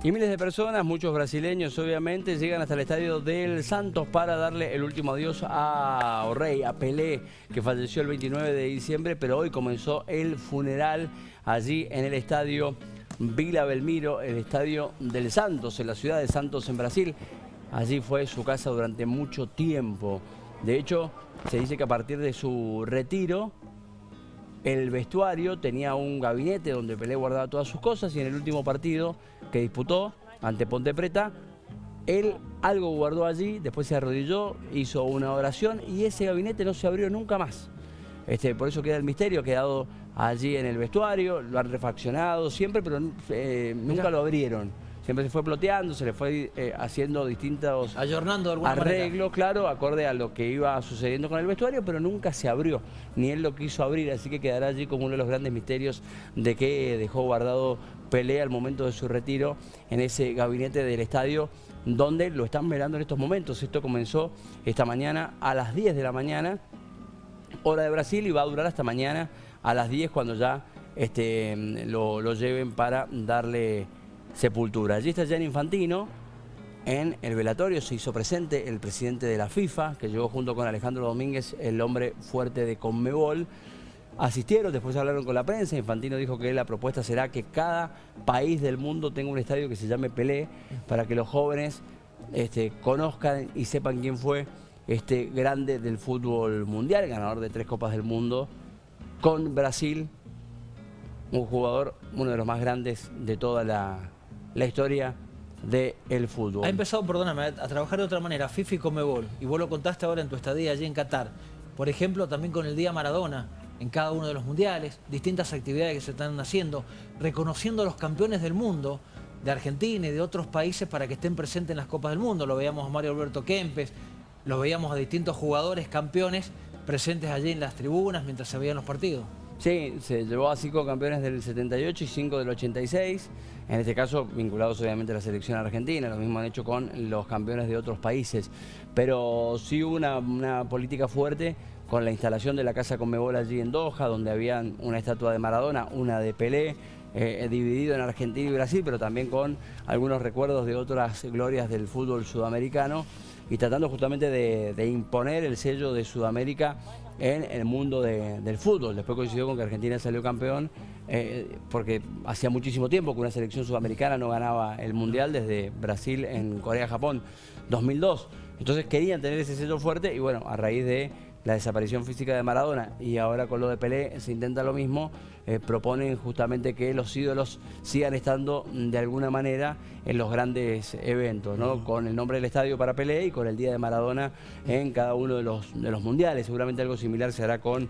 Y miles de personas, muchos brasileños obviamente, llegan hasta el estadio del Santos para darle el último adiós a Orrey, a Pelé, que falleció el 29 de diciembre, pero hoy comenzó el funeral allí en el estadio Vila Belmiro, el estadio del Santos, en la ciudad de Santos, en Brasil. Allí fue su casa durante mucho tiempo. De hecho, se dice que a partir de su retiro, el vestuario tenía un gabinete donde Pelé guardaba todas sus cosas y en el último partido que disputó ante Ponte Preta, él algo guardó allí, después se arrodilló, hizo una oración y ese gabinete no se abrió nunca más. Este, por eso queda el misterio, ha quedado allí en el vestuario, lo han refaccionado siempre, pero eh, nunca lo abrieron siempre se fue ploteando, se le fue eh, haciendo distintos arreglos, claro, acorde a lo que iba sucediendo con el vestuario, pero nunca se abrió, ni él lo quiso abrir, así que quedará allí como uno de los grandes misterios de que dejó guardado Pelé al momento de su retiro en ese gabinete del estadio donde lo están velando en estos momentos. Esto comenzó esta mañana a las 10 de la mañana, hora de Brasil, y va a durar hasta mañana a las 10 cuando ya este, lo, lo lleven para darle sepultura. Allí está Gianni Infantino, en el velatorio se hizo presente el presidente de la FIFA, que llegó junto con Alejandro Domínguez, el hombre fuerte de Conmebol. Asistieron, después hablaron con la prensa, Infantino dijo que la propuesta será que cada país del mundo tenga un estadio que se llame Pelé, para que los jóvenes este, conozcan y sepan quién fue este grande del fútbol mundial, ganador de tres Copas del Mundo, con Brasil, un jugador, uno de los más grandes de toda la, la historia del fútbol. Ha empezado, perdóname, a trabajar de otra manera, FIFA y Comebol, y vos lo contaste ahora en tu estadía allí en Qatar. Por ejemplo, también con el Día Maradona, en cada uno de los mundiales, distintas actividades que se están haciendo, reconociendo a los campeones del mundo, de Argentina y de otros países para que estén presentes en las Copas del Mundo. Lo veíamos a Mario Alberto Kempes, lo veíamos a distintos jugadores campeones presentes allí en las tribunas mientras se veían los partidos. Sí, se llevó a cinco campeones del 78 y cinco del 86, en este caso vinculados obviamente a la selección argentina, lo mismo han hecho con los campeones de otros países, pero sí hubo una, política fuerte con la instalación de la Casa Conmebol allí en Doha, donde había una estatua de Maradona, una de Pelé, eh, dividido en Argentina y Brasil, pero también con algunos recuerdos de otras glorias del fútbol sudamericano y tratando justamente de imponer el sello de Sudamérica en el mundo del fútbol. Después coincidió con que Argentina salió campeón eh, porque hacía muchísimo tiempo que una selección sudamericana no ganaba el Mundial desde Brasil en Corea-Japón 2002. Entonces querían tener ese sello fuerte y bueno, a raíz de la desaparición física de Maradona y ahora con lo de Pelé se intenta lo mismo, eh, proponen justamente que los ídolos sigan estando de alguna manera en los grandes eventos, ¿no? con el nombre del estadio para Pelé y con el Día de Maradona en cada uno de los, de los mundiales. Seguramente algo similar se hará con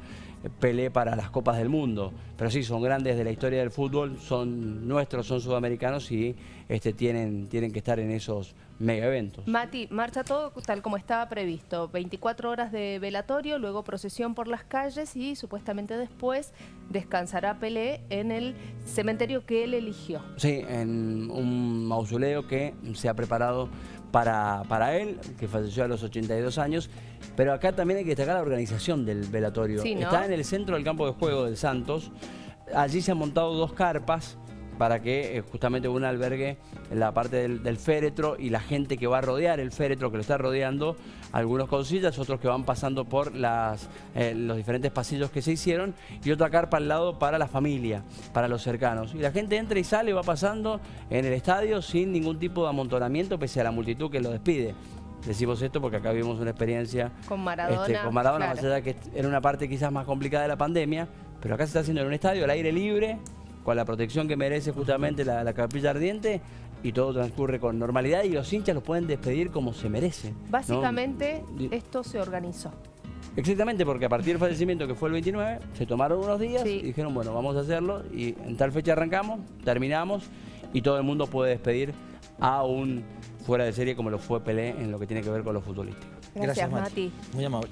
Pelé para las Copas del Mundo. Pero sí, son grandes de la historia del fútbol, son nuestros, son sudamericanos y este, tienen, tienen que estar en esos mega eventos. Mati, marcha todo tal como estaba previsto. 24 horas de velatorio, luego procesión por las calles y supuestamente después descansará Pelé en el cementerio que él eligió. Sí, en un mausoleo que se ha preparado para, para él, que falleció a los 82 años. Pero acá también hay que destacar la organización del velatorio. Está en el centro del campo de juego del Santos. Allí se han montado dos carpas para que eh, justamente un albergue la parte del, féretro y la gente que va a rodear el féretro, que lo está rodeando, algunos con sillas, otros que van pasando por las, eh, los diferentes pasillos que se hicieron y otra carpa al lado para la familia, para los cercanos. Y la gente entra y sale, va pasando en el estadio sin ningún tipo de amontonamiento pese a la multitud que lo despide. Decimos esto porque acá vivimos una experiencia con Maradona, este, con Maradona más allá que era una parte quizás más complicada de la pandemia, pero acá se está haciendo en un estadio al aire libre, con la protección que merece justamente la, capilla ardiente y todo transcurre con normalidad y los hinchas los pueden despedir como se merece. Básicamente esto se organizó. Exactamente, porque a partir del fallecimiento que fue el 29, se tomaron unos días y dijeron, bueno, vamos a hacerlo y en tal fecha arrancamos, terminamos y todo el mundo puede despedir a un fuera de serie como lo fue Pelé en lo que tiene que ver con lo futbolístico. Gracias, Mati. Muy amable.